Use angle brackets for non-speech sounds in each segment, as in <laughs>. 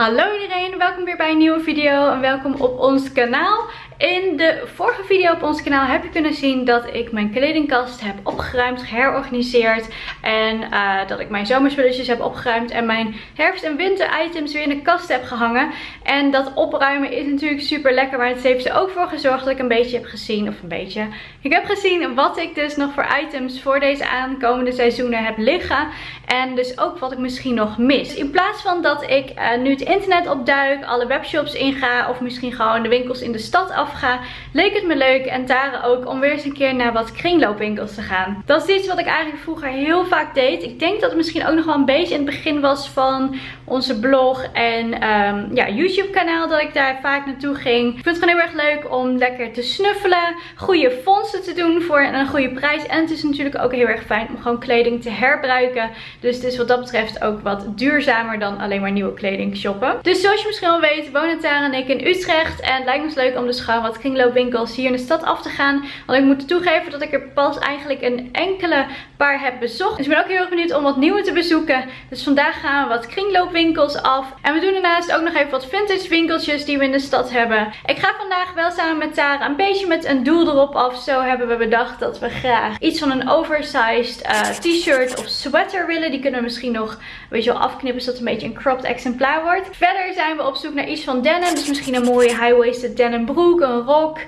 Hallo iedereen, welkom weer bij een nieuwe video en welkom op ons kanaal. In de vorige video op ons kanaal heb je kunnen zien dat ik mijn kledingkast heb opgeruimd, geherorganiseerd. En uh, dat ik mijn zomerspulletjes heb opgeruimd en mijn herfst- en winter items weer in de kast heb gehangen. En dat opruimen is natuurlijk super lekker, maar het heeft er ook voor gezorgd dat ik een beetje heb gezien, of een beetje... Ik heb gezien wat ik dus nog voor items voor deze aankomende seizoenen heb liggen. En dus ook wat ik misschien nog mis. In plaats van dat ik uh, nu het internet opduik, alle webshops inga of misschien gewoon de winkels in de stad af ga, leek het me leuk en Tara ook om weer eens een keer naar wat kringloopwinkels te gaan. Dat is iets wat ik eigenlijk vroeger heel vaak deed. Ik denk dat het misschien ook nog wel een beetje in het begin was van onze blog en um, ja, YouTube kanaal dat ik daar vaak naartoe ging. Ik vind het gewoon heel erg leuk om lekker te snuffelen, goede fondsen te doen voor een goede prijs. En het is natuurlijk ook heel erg fijn om gewoon kleding te herbruiken. Dus het is wat dat betreft ook wat duurzamer dan alleen maar nieuwe kleding shoppen. Dus zoals je misschien al weet wonen Tara en ik in Utrecht. En het lijkt me dus leuk om dus gewoon wat kringloopwinkels hier in de stad af te gaan. Want ik moet toegeven dat ik er pas eigenlijk een enkele paar heb bezocht. Dus ik ben ook heel erg benieuwd om wat nieuwe te bezoeken. Dus vandaag gaan we wat kringloopwinkels af. En we doen daarnaast ook nog even wat vintage winkeltjes die we in de stad hebben. Ik ga vandaag wel samen met Tara een beetje met een doel erop af. Zo hebben we bedacht dat we graag iets van een oversized uh, t-shirt of sweater willen. Die kunnen we misschien nog een beetje afknippen zodat het een beetje een cropped exemplaar wordt. Verder zijn we op zoek naar iets van denim. Dus misschien een mooie high-waisted denim broek, een rok,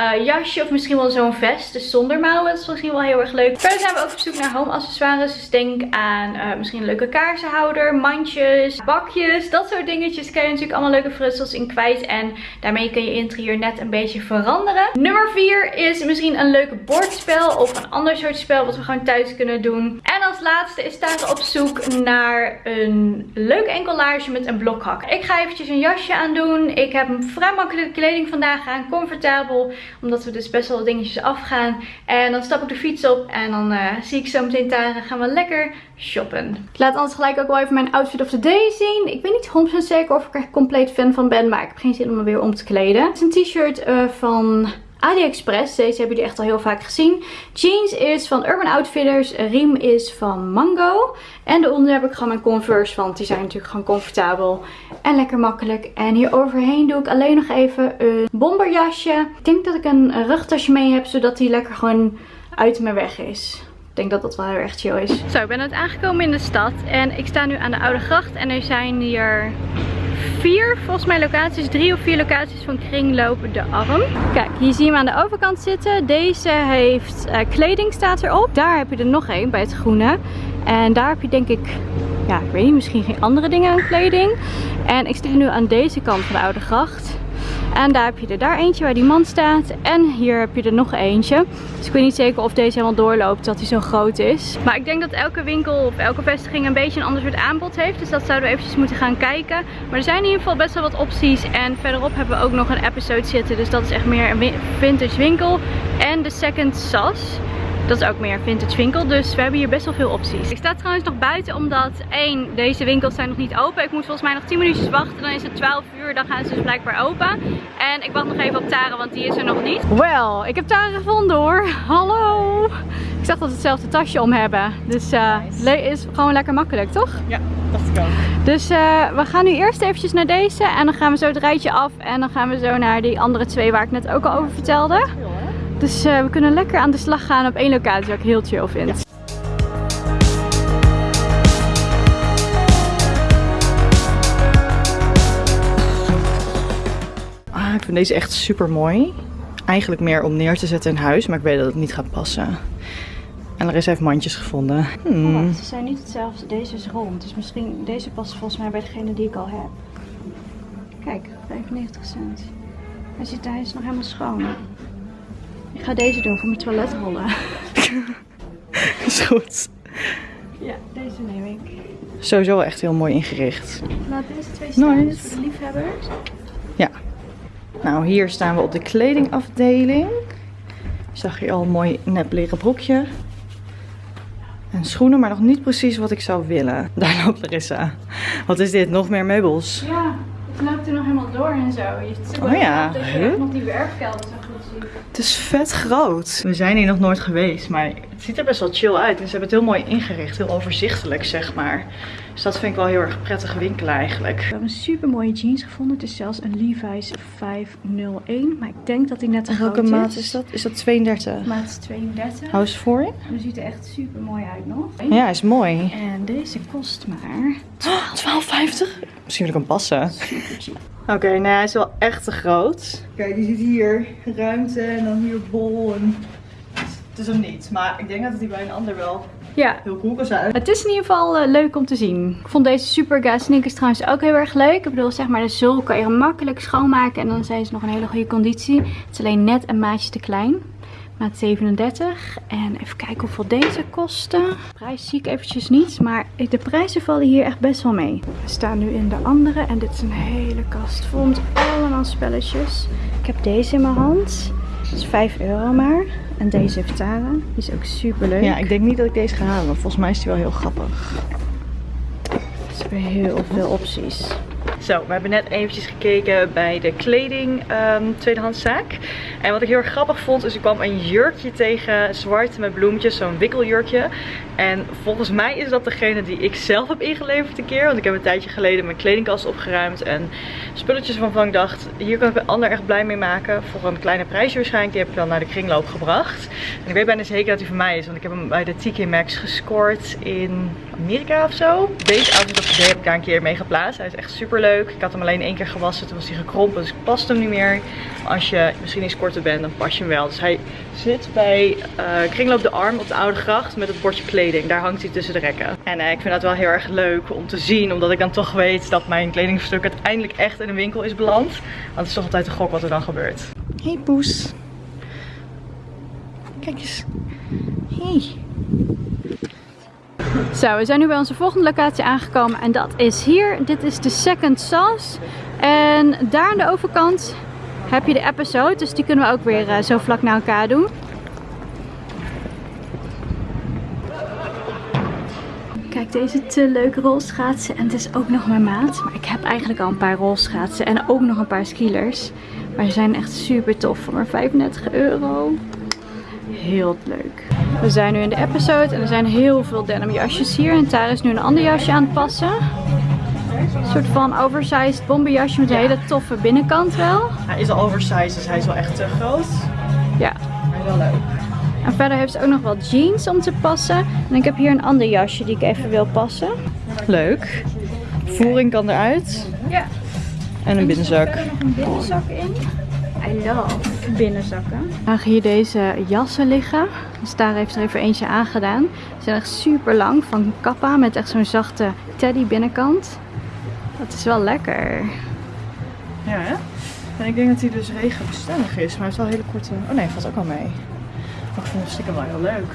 uh, jasje of misschien wel zo'n vest. Dus zonder mouwen. Dat is misschien wel heel erg leuk. Verder zijn we ook op zoek naar home accessoires. Dus denk aan uh, misschien een leuke kaarsenhouder, mandjes, bakjes. Dat soort dingetjes kan je natuurlijk allemaal leuke frutsels in kwijt. En daarmee kun je interieur net een beetje veranderen. Nummer 4 is misschien een leuke bordspel of een ander soort spel wat we gewoon thuis kunnen doen. En als laatste is Tara op zoek naar een leuk enkellage met een blokhak. Ik ga eventjes een jasje aan doen. Ik heb een vrij makkelijke kleding vandaag aan. Comfortabel. Omdat we dus best wel dingetjes afgaan. En dan stap ik de fiets op. En dan uh, zie ik zo meteen Tara. Gaan we lekker shoppen. Ik laat anders gelijk ook wel even mijn outfit of the day zien. Ik weet niet 100% zeker of ik er compleet fan van ben. Maar ik heb geen zin om me weer om te kleden. Het is een t-shirt uh, van... AliExpress. Deze hebben jullie echt al heel vaak gezien. Jeans is van Urban Outfitters. Riem is van Mango. En daaronder heb ik gewoon mijn Converse. Want die zijn natuurlijk gewoon comfortabel. En lekker makkelijk. En hier overheen doe ik alleen nog even een bomberjasje. Ik denk dat ik een rugtasje mee heb. Zodat die lekker gewoon uit mijn weg is. Ik denk dat dat wel heel erg chill is. Zo, ik ben net aangekomen in de stad. En ik sta nu aan de Oude Gracht. En er zijn hier vier, volgens mij locaties, drie of vier locaties van Kringloop de Arm. Kijk, hier zie je hem aan de overkant zitten. Deze heeft uh, kleding staat erop. Daar heb je er nog één bij het groene. En daar heb je denk ik, ja ik weet niet, misschien geen andere dingen aan kleding. En ik sta nu aan deze kant van de Oude Gracht. En daar heb je er daar eentje waar die man staat. En hier heb je er nog eentje. Dus ik weet niet zeker of deze helemaal doorloopt, dat hij zo groot is. Maar ik denk dat elke winkel of elke vestiging een beetje een ander soort aanbod heeft. Dus dat zouden we eventjes moeten gaan kijken. Maar er zijn in ieder geval best wel wat opties. En verderop hebben we ook nog een episode zitten. Dus dat is echt meer een vintage winkel. En de Second Sas. Dat is ook meer vintage winkel. Dus we hebben hier best wel veel opties. Ik sta trouwens nog buiten omdat één, deze winkels zijn nog niet open. Ik moet volgens mij nog 10 minuutjes wachten. Dan is het 12 uur. Dan gaan ze dus blijkbaar open. En ik wacht nog even op Tara, want die is er nog niet. Wel, ik heb Tara gevonden hoor. Hallo. Ik zag dat we hetzelfde tasje om hebben. Dus uh, nice. is gewoon lekker makkelijk, toch? Ja, dacht ik ook. Dus uh, we gaan nu eerst eventjes naar deze. En dan gaan we zo het rijtje af. En dan gaan we zo naar die andere twee waar ik net ook al over vertelde. Dus uh, we kunnen lekker aan de slag gaan op één locatie, wat ik heel chill vind. Ja. Ah, ik vind deze echt super mooi. Eigenlijk meer om neer te zetten in huis, maar ik weet dat het niet gaat passen. En er is even mandjes gevonden. Hmm. Oh, ze zijn niet hetzelfde. Deze is rond. Dus misschien deze past volgens mij bij degene die ik al heb. Kijk, 95 cent. Hij, zit, hij is nog helemaal schoon. Ik ga deze doen voor mijn toiletrollen. <laughs> Is goed. Ja, deze neem ik. Sowieso echt heel mooi ingericht. Laat deze twee staan nice. voor de liefhebbers. Ja. Nou, hier staan we op de kledingafdeling. Zag je al een mooi nep leren broekje. En schoenen, maar nog niet precies wat ik zou willen. Daar loopt Larissa. Wat is dit? Nog meer meubels? Ja, het loopt er nog helemaal door en zo. Je oh ja. Nog die werfkelder Het is vet groot. We zijn hier nog nooit geweest, maar het ziet er best wel chill uit. En ze hebben het heel mooi ingericht, heel overzichtelijk zeg maar. Dus dat vind ik wel heel erg prettige winkel eigenlijk. We hebben een super mooie jeans gevonden. Het is zelfs een Levi's 501. Maar ik denk dat die net te groot Welke is. maat is dat? Is dat 32? Maat is 32. Hou eens voor je. En die ziet er echt super mooi uit nog. Ja, is mooi. En deze kost maar 12,50? Misschien wil ik hem passen. Oké, nou hij is wel echt te groot. Kijk, je ziet hier ruimte en dan hier bol. En... Is hem niet, maar ik denk dat het hier bij een ander wel Ja, heel cool kan zijn. Het is in ieder geval eh, leuk om te zien. Ik vond deze Superga sneakers trouwens ook heel erg leuk. Ik bedoel, zeg maar, de zool kan je makkelijk schoonmaken. En dan zijn ze nog in hele goede conditie. Het is alleen net een maatje te klein. Maat 37. En even kijken hoeveel deze kosten. De prijs zie ik eventjes niet. Maar de prijzen vallen hier echt best wel mee. We staan nu in de andere. En dit is een hele kast vol met allemaal spelletjes. Ik heb deze in mijn hand. Dat is 5 euro maar. En deze heeft Tara. Die is ook super leuk. Ja, ik denk niet dat ik deze ga halen. Volgens mij is die wel heel grappig. Ze hebben heel veel opties. Zo, we hebben net eventjes gekeken bij de kleding ehm tweedehandszaak. En wat ik heel erg grappig vond, is ik kwam een jurkje tegen, zwart met bloemetjes, zo'n wikkeljurkje. En volgens mij is dat degene die ik zelf heb ingeleverd een keer. Want ik heb een tijdje geleden mijn kledingkast opgeruimd en spulletjes waarvan ik dacht, hier kan ik een ander echt blij mee maken. Voor een kleine prijsje waarschijnlijk. Die heb ik dan naar de kringloop gebracht. En ik weet bijna zeker dat die van mij is, want ik heb hem bij de TK Maxx gescoord in Amerika of zo. Deze outfit heb ik daar een keer mee geplaatst. Hij is echt super leuk. Ik had hem alleen één keer gewassen, toen was hij gekrompen, dus ik past hem niet meer. Als je misschien iets korter bent, dan pas je hem wel. Dus hij zit bij eh, Kringloop de Arm op de Oude Gracht met het bordje kleding. Daar hangt hij tussen de rekken. En eh, ik vind dat wel heel erg leuk om te zien, omdat ik dan toch weet dat mijn kledingstuk uiteindelijk echt in een winkel is beland. Want het is toch altijd een gok wat er dan gebeurt. Hey poes. Kijk eens. Hey. Zo, we zijn nu bij onze volgende locatie aangekomen en dat is hier. Dit is de Second Sauce. En daar aan de overkant heb je de episode, dus die kunnen we ook weer eh, zo vlak naar elkaar doen. Kijk, deze te leuke rolschaatsen. En het is ook nog mijn maat. Maar ik heb eigenlijk al een paar rolschaatsen en ook nog een paar skilers. Maar ze zijn echt super tof voor maar 35 euro. Heel leuk. We zijn nu in de episode en er zijn heel veel denim jasjes hier. En Tara is nu een ander jasje aan het passen. Een soort van oversized bomberjasje met een hele toffe binnenkant wel. Hij is al oversized, dus hij is wel echt te groot. Ja. Maar wel leuk. En verder heeft ze ook nog wat jeans om te passen. En ik heb hier een ander jasje die ik even wil passen. Leuk. Voering kan eruit. Ja. En een binnenzak. Er nog een binnenzak in. I love binnenzakken. Dan gaan hier deze jassen liggen. Dus daar heeft er even eentje aangedaan. Ze zijn echt super lang van Kappa met echt zo'n zachte teddy binnenkant. Dat is wel lekker. Ja, hè? En ik denk dat hij dus regenbestendig is, maar hij heeft wel hele korte... Oh nee, valt ook wel mee. Maar ik vind hem stiekem wel heel leuk.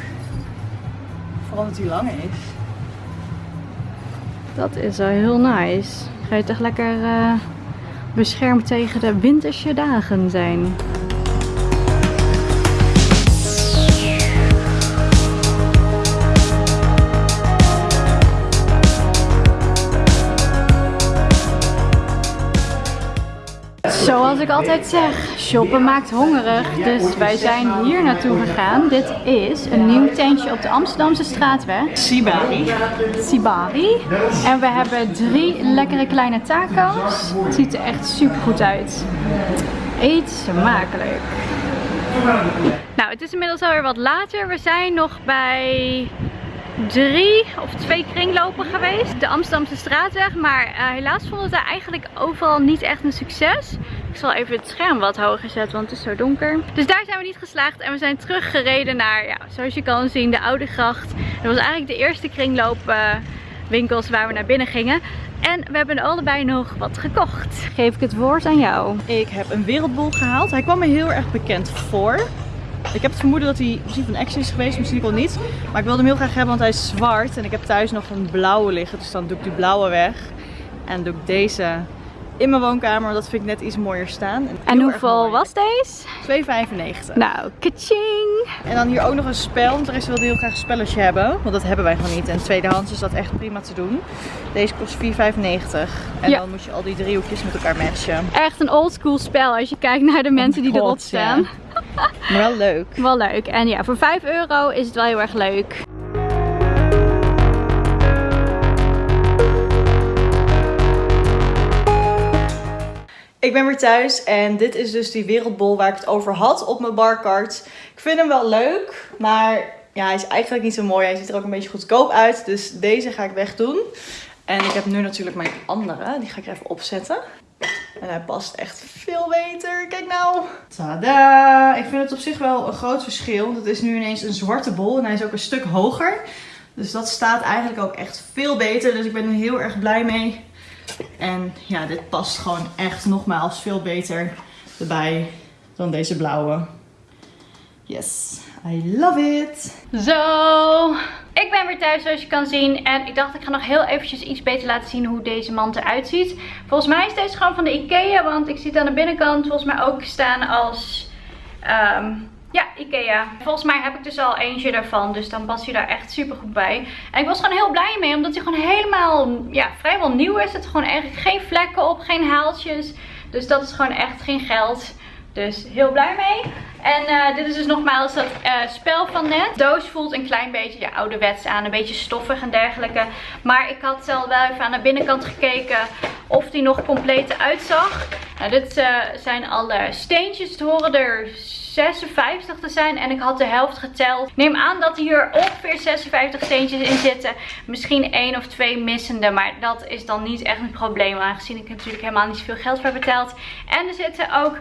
Vooral dat hij lang is. Dat is wel heel nice. Ga je toch lekker eh, beschermd tegen de winterse dagen zijn. Zoals ik altijd zeg, shoppen maakt hongerig. Dus wij zijn hier naartoe gegaan. Dit is een nieuw tentje op de Amsterdamse straatweg. Sibari. Sibari. En we hebben drie lekkere kleine taco's. Het ziet er echt super goed uit. Eet smakelijk. Nou, het is inmiddels alweer wat later. We zijn nog bij drie of twee kringlopen geweest. De Amsterdamse straatweg. Maar eh, helaas vonden we eigenlijk overal niet echt een succes. Ik zal even het scherm wat hoger zetten, want het is zo donker. Dus daar zijn we niet geslaagd. En we zijn teruggereden naar, ja, zoals je kan zien, de Oude Gracht. Dat was eigenlijk de eerste kringloopwinkels waar we naar binnen gingen. En we hebben allebei nog wat gekocht. Geef ik het woord aan jou. Ik heb een wereldbol gehaald. Hij kwam me heel erg bekend voor. Ik heb het vermoeden dat hij misschien van Action is geweest, misschien ook wel niet. Maar ik wilde hem heel graag hebben, want hij is zwart. En ik heb thuis nog een blauwe liggen, dus dan doe ik die blauwe weg. En doe ik deze in mijn woonkamer, dat vind ik net iets mooier staan. En hoeveel was deze? 2,95. Nou, kaching! En dan hier ook nog een spel, want de rest wilde heel graag een spelletje hebben. Want dat hebben wij gewoon niet. En tweedehands is dat echt prima te doen. Deze kost 4,95. En Ja. dan moet je al die driehoekjes met elkaar matchen. Echt een oldschool spel als je kijkt naar de mensen die erop staan. ja. <laughs> Maar wel leuk. Wel leuk. En ja, voor 5 euro is het wel heel erg leuk. Ik ben weer thuis en dit is dus die wereldbol waar ik het over had op mijn barcard. Ik vind hem wel leuk, maar ja, hij is eigenlijk niet zo mooi. Hij ziet er ook een beetje goedkoop uit, dus deze ga ik wegdoen. En ik heb nu natuurlijk mijn andere, die ga ik even opzetten. En hij past echt veel beter. Kijk nou. Tada! Ik vind het op zich wel een groot verschil. want Het is nu ineens een zwarte bol en hij is ook een stuk hoger. Dus dat staat eigenlijk ook echt veel beter. Dus ik ben er heel erg blij mee. En ja, dit past gewoon echt nogmaals veel beter erbij dan deze blauwe. Yes, I love it. Zo, ik ben weer thuis zoals je kan zien. En ik dacht ik ga nog heel eventjes iets beter laten zien hoe deze mand eruit ziet. Volgens mij is deze gewoon van de Ikea. Want ik zie het aan de binnenkant volgens mij ook staan als... ehm, ja, Ikea. Volgens mij heb ik dus al eentje daarvan. Dus dan past hij daar echt super goed bij. En ik was gewoon heel blij mee. Omdat hij gewoon helemaal, ja, vrijwel nieuw is. Zitten gewoon eigenlijk geen vlekken op, geen haaltjes. Dus dat is gewoon echt geen geld. Dus heel blij mee. En eh, dit is dus nogmaals dat eh, spel van net. Doos voelt een klein beetje ja, ouderwets aan. Een beetje stoffig en dergelijke. Maar ik had al wel even aan de binnenkant gekeken of die nog compleet uitzag. Nou, dit uh, zijn alle steentjes. Het horen er 56 te zijn. En ik had de helft geteld. Neem aan dat hier ongeveer 56 steentjes in zitten. Misschien één of twee missende. Maar dat is dan niet echt een probleem. Aangezien ik natuurlijk helemaal niet zoveel geld voor heb betaald. En er zitten ook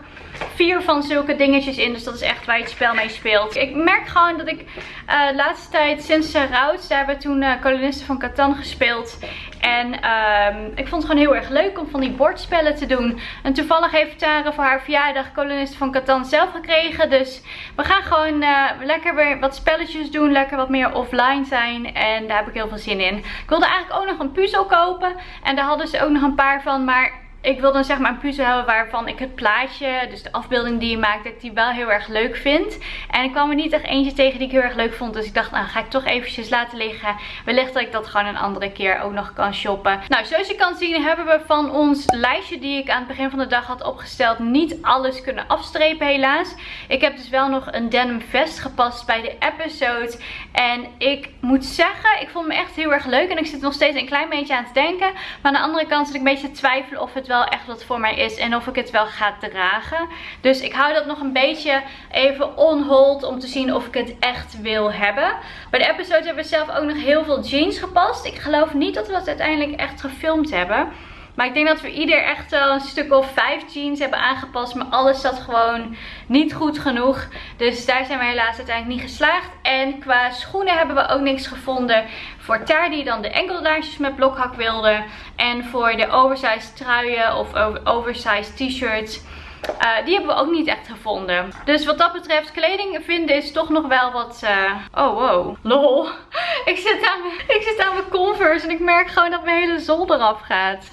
vier van zulke dingetjes in. Dus dat is echt waar je het spel mee speelt. Ik merk gewoon dat ik uh, de laatste tijd sinds Roots. Daar hebben we toen uh, kolonisten van Catan gespeeld. En um, ik vond het gewoon heel erg leuk om van die bordspellen te doen. En toevallig heeft Tara voor haar verjaardag kolonisten van Catan zelf gekregen. Dus we gaan gewoon uh, lekker weer wat spelletjes doen. Lekker wat meer offline zijn. En daar heb ik heel veel zin in. Ik wilde eigenlijk ook nog een puzzel kopen. En daar hadden ze ook nog een paar van. Maar ik wil dan zeg maar een puzzel hebben waarvan ik het plaatje, dus de afbeelding die je maakt, dat ik die wel heel erg leuk vind. En ik kwam er niet echt eentje tegen die ik heel erg leuk vond. Dus ik dacht, nou ga ik toch eventjes laten liggen. Wellicht dat ik dat gewoon een andere keer ook nog kan shoppen. Nou, zoals je kan zien hebben we van ons lijstje die ik aan het begin van de dag had opgesteld niet alles kunnen afstrepen helaas. Ik heb dus wel nog een denim vest gepast bij de episode. En ik moet zeggen, ik vond me echt heel erg leuk. En ik zit nog steeds een klein beetje aan te denken. Maar aan de andere kant zit ik een beetje te twijfelen of het wel wel echt wat voor mij is en of ik het wel ga dragen. Dus ik hou dat nog een beetje even on hold om te zien of ik het echt wil hebben. Bij de episode hebben we zelf ook nog heel veel jeans gepast. Ik geloof niet dat we dat uiteindelijk echt gefilmd hebben. Maar ik denk dat we ieder echt wel een stuk of vijf jeans hebben aangepast. Maar alles zat gewoon niet goed genoeg. Dus daar zijn we helaas uiteindelijk niet geslaagd. En qua schoenen hebben we ook niks gevonden. Voor Ter die dan de enkeldaarsjes met blokhak wilde. En voor de oversized truien of oversized t-shirts. Uh, die hebben we ook niet echt gevonden. Dus wat dat betreft, kleding vinden is toch nog wel wat... Uh... Oh, wow. Lol. <laughs> ik, zit aan mijn, ik zit aan mijn Converse en ik merk gewoon dat mijn hele zol eraf gaat.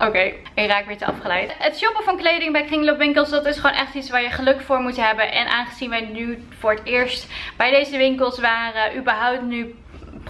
Oké, okay, ik raak weer te afgeleid. Het shoppen van kleding bij kringloopwinkels, dat is gewoon echt iets waar je geluk voor moet hebben. En aangezien wij nu voor het eerst bij deze winkels waren, überhaupt nu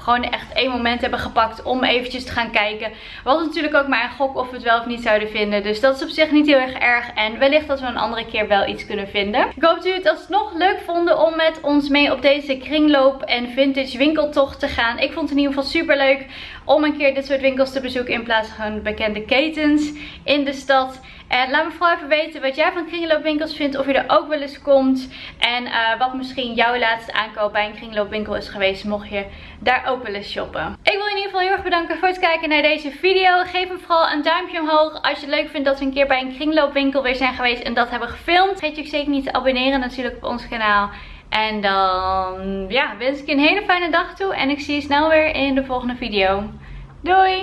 gewoon echt één moment hebben gepakt om eventjes te gaan kijken. Was natuurlijk ook maar een gok of we het wel of niet zouden vinden. Dus dat is op zich niet heel erg erg. En wellicht dat we een andere keer wel iets kunnen vinden. Ik hoop dat jullie het alsnog leuk vonden om met ons mee op deze kringloop en vintage winkeltocht te gaan. Ik vond het in ieder geval super leuk om een keer dit soort winkels te bezoeken in plaats van bekende ketens in de stad. En laat me vooral even weten wat jij van kringloopwinkels vindt. Of je er ook wel eens komt. En uh, wat misschien jouw laatste aankoop bij een kringloopwinkel is geweest. Mocht je daar ook wel eens shoppen. Ik wil in ieder geval heel erg bedanken voor het kijken naar deze video. Geef me vooral een duimpje omhoog als je het leuk vindt dat we een keer bij een kringloopwinkel weer zijn geweest. En dat hebben gefilmd. Vergeet je ook zeker niet te abonneren natuurlijk op ons kanaal. En dan ja, wens ik je een hele fijne dag toe. En ik zie je snel weer in de volgende video. Doei!